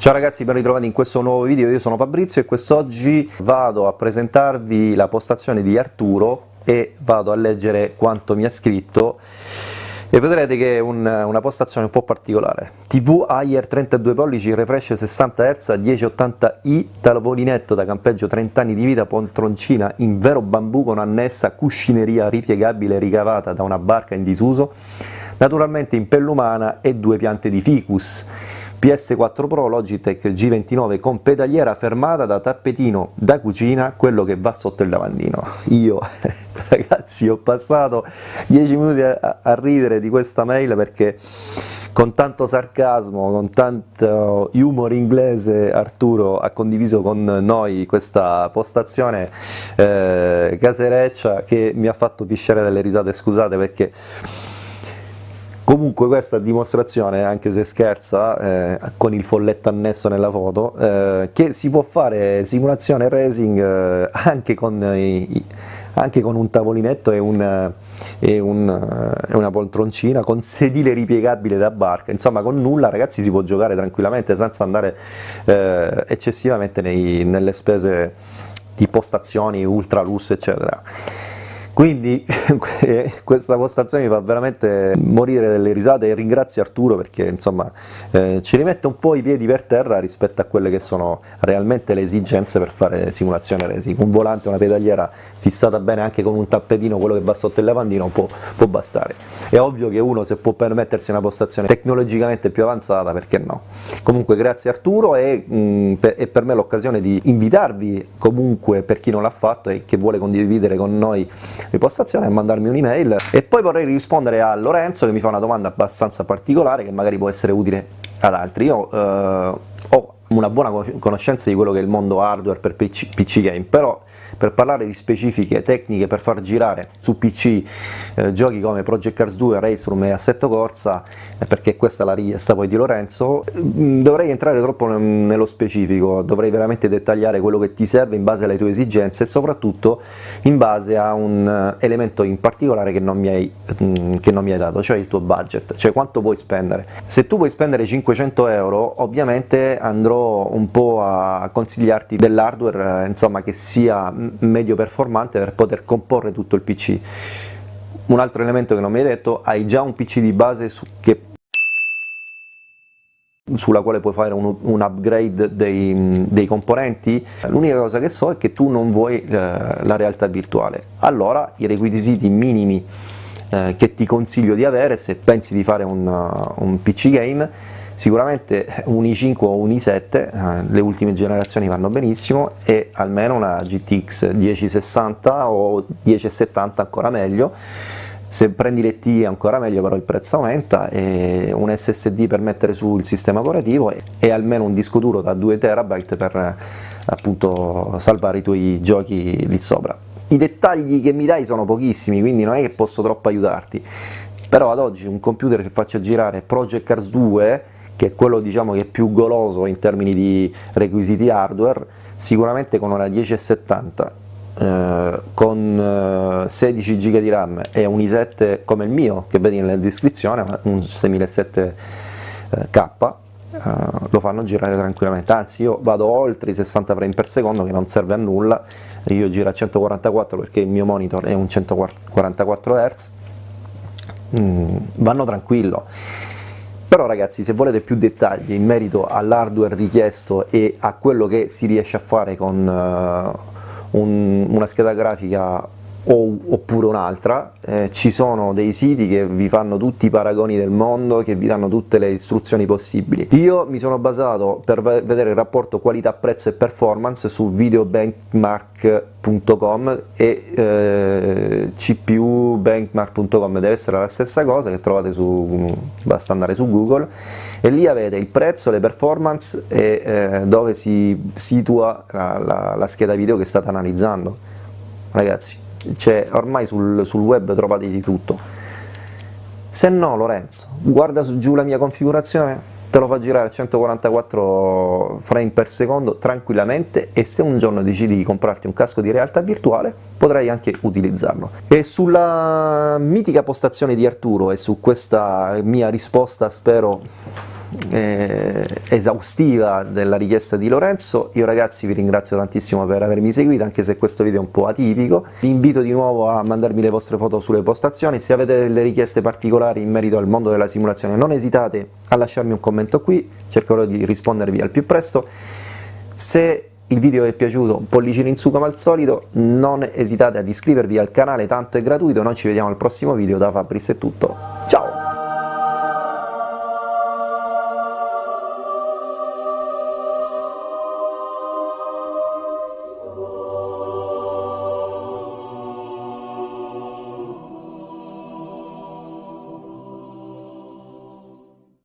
Ciao ragazzi, ben ritrovati in questo nuovo video, io sono Fabrizio e quest'oggi vado a presentarvi la postazione di Arturo e vado a leggere quanto mi ha scritto. E vedrete che è un, una postazione un po' particolare. TV Ayer 32 pollici, refresh 60 Hz, 1080i, tavolinetto da campeggio 30 anni di vita, poltroncina in vero bambù con annessa cuscineria ripiegabile ricavata da una barca in disuso, naturalmente in pelle umana e due piante di ficus PS4 Pro Logitech G29 con pedaliera fermata da tappetino da cucina, quello che va sotto il lavandino. Io, ragazzi, ho passato 10 minuti a, a ridere di questa mail perché con tanto sarcasmo, con tanto humor inglese Arturo ha condiviso con noi questa postazione eh, casereccia che mi ha fatto pisciare delle risate, scusate perché Comunque questa dimostrazione, anche se scherza, eh, con il folletto annesso nella foto, eh, che si può fare simulazione racing eh, anche, con anche, con un tavolinetto e, un, e, un, e, una poltroncina, con sedile ripiegabile da barca, insomma con nulla ragazzi si può giocare tranquillamente senza andare eh, eccessivamente nei, nelle spese di postazioni, ultra lusso eccetera. Quindi questa postazione mi fa veramente morire delle risate e ringrazio Arturo perché insomma eh, ci rimette un po' i piedi per terra rispetto a quelle che sono realmente le esigenze per fare simulazione racing. Un volante, una pedaliera fissata bene anche con un tappetino, quello che va sotto il lavandino, può, può bastare. È ovvio che uno se può permettersi una postazione tecnologicamente più avanzata, perché no? Comunque grazie Arturo e, mh, mm, per, è per me l'occasione di invitarvi comunque per chi non l'ha fatto e che vuole condividere con noi ripostazione e mandarmi un'email e poi vorrei rispondere a Lorenzo che mi fa una domanda abbastanza particolare che magari può essere utile ad altri. Io eh, ho una buona conoscenza di quello che è il mondo hardware per PC, PC game, però per parlare di specifiche tecniche per far girare su PC eh, giochi come Project Cars 2, Race Room e Assetto Corsa, eh, perché questa è la richiesta poi di Lorenzo, mm, dovrei entrare troppo nello specifico, dovrei veramente dettagliare quello che ti serve in base alle tue esigenze e soprattutto in base a un eh, elemento in particolare che non mi hai, mm, che non mi hai dato, cioè il tuo budget, cioè quanto puoi spendere. Se tu vuoi spendere 500 euro ovviamente andrò un po' a consigliarti dell'hardware insomma che sia medio performante per poter comporre tutto il PC. Un altro elemento che non mi hai detto, hai già un PC di base su che sulla quale puoi fare un, un upgrade dei, dei componenti, l'unica cosa che so è che tu non vuoi eh, la realtà virtuale. Allora i requisiti minimi eh, che ti consiglio di avere se pensi di fare un, un PC game Sicuramente un i5 o un i7, eh, le ultime generazioni vanno benissimo, e almeno una GTX 1060 o 1070 ancora meglio, se prendi le T ancora meglio però il prezzo aumenta, e un SSD per mettere sul sistema operativo e, almeno un disco duro da 2 TB per appunto salvare i tuoi giochi lì sopra. I dettagli che mi dai sono pochissimi, quindi non è che posso troppo aiutarti, però ad oggi un computer che faccia girare Project Cars 2 che è quello diciamo, che è più goloso in termini di requisiti hardware, sicuramente con una 1070 eh, con eh, 16 GB di RAM e un i7 come il mio, che vedi nella descrizione, un 6700K, eh, lo fanno girare tranquillamente, anzi io vado oltre i 60 frame per secondo che non serve a nulla, io giro a 144 perché il mio monitor è un 144 Hz, mm, vanno tranquillo però ragazzi se volete più dettagli in merito all'hardware richiesto e a quello che si riesce a fare con uh, un, una scheda grafica o, oppure un'altra, eh, ci sono dei siti che vi fanno tutti i paragoni del mondo, che vi danno tutte le istruzioni possibili. Io mi sono basato per vedere il rapporto qualità, prezzo e performance su videobenchmark.com e eh, cpubenchmark.com deve essere la stessa cosa che trovate su, basta andare su Google e lì avete il prezzo, le performance e eh, dove si situa la, la, la scheda video che state analizzando. Ragazzi, cioè ormai sul, sul web trovate di tutto se no Lorenzo guarda su giù la mia configurazione te lo fa girare a 144 frame per secondo tranquillamente e se un giorno decidi di comprarti un casco di realtà virtuale potrai anche utilizzarlo. E sulla mitica postazione di Arturo e su questa mia risposta spero eh, esaustiva della richiesta di Lorenzo, io ragazzi vi ringrazio tantissimo per avermi seguito, anche se questo video è un po' atipico, vi invito di nuovo a mandarmi le vostre foto sulle postazioni, se avete delle richieste particolari in merito al mondo della simulazione non esitate a lasciarmi un commento qui, cercherò di rispondervi al più presto, se il video vi è piaciuto, pollicino in su come al solito, non esitate ad iscrivervi al canale, tanto è gratuito, noi ci vediamo al prossimo video, da Fabris è tutto,